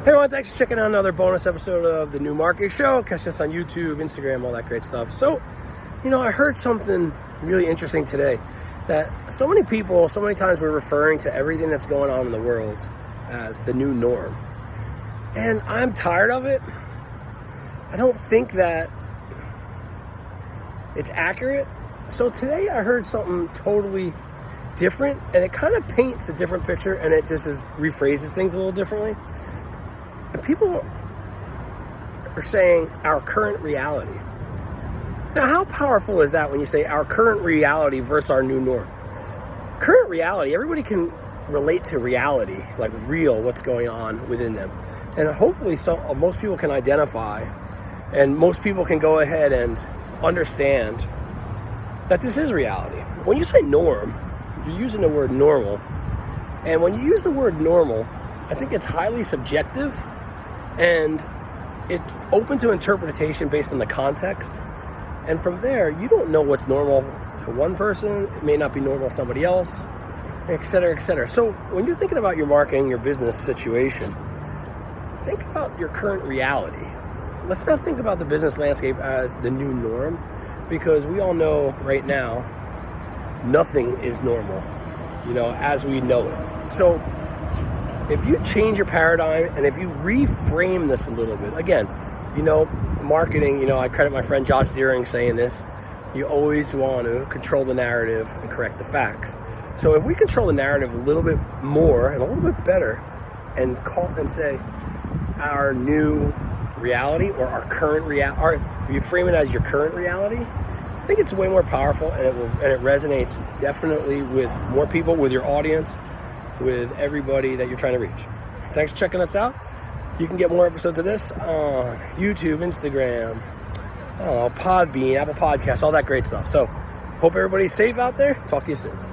Hey everyone, thanks for checking out another bonus episode of the New Market Show. Catch us on YouTube, Instagram, all that great stuff. So, you know, I heard something really interesting today that so many people, so many times we're referring to everything that's going on in the world as the new norm. And I'm tired of it. I don't think that it's accurate. So today I heard something totally different and it kind of paints a different picture and it just is, rephrases things a little differently. People are saying our current reality. Now, how powerful is that when you say our current reality versus our new norm? Current reality, everybody can relate to reality, like real, what's going on within them. And hopefully, some, most people can identify and most people can go ahead and understand that this is reality. When you say norm, you're using the word normal. And when you use the word normal, I think it's highly subjective and it's open to interpretation based on the context. And from there, you don't know what's normal for one person, it may not be normal to somebody else, et cetera, et cetera. So when you're thinking about your marketing, your business situation, think about your current reality. Let's not think about the business landscape as the new norm because we all know right now nothing is normal, you know, as we know it. So if you change your paradigm and if you reframe this a little bit, again, you know, marketing, you know, I credit my friend Josh Ziering saying this, you always want to control the narrative and correct the facts. So if we control the narrative a little bit more and a little bit better and call and say our new reality or our current reality, you frame it as your current reality, I think it's way more powerful and it will and it resonates definitely with more people, with your audience, with everybody that you're trying to reach. Thanks for checking us out. You can get more episodes of this on YouTube, Instagram, I don't know, Podbean, Apple Podcasts, all that great stuff. So, hope everybody's safe out there. Talk to you soon.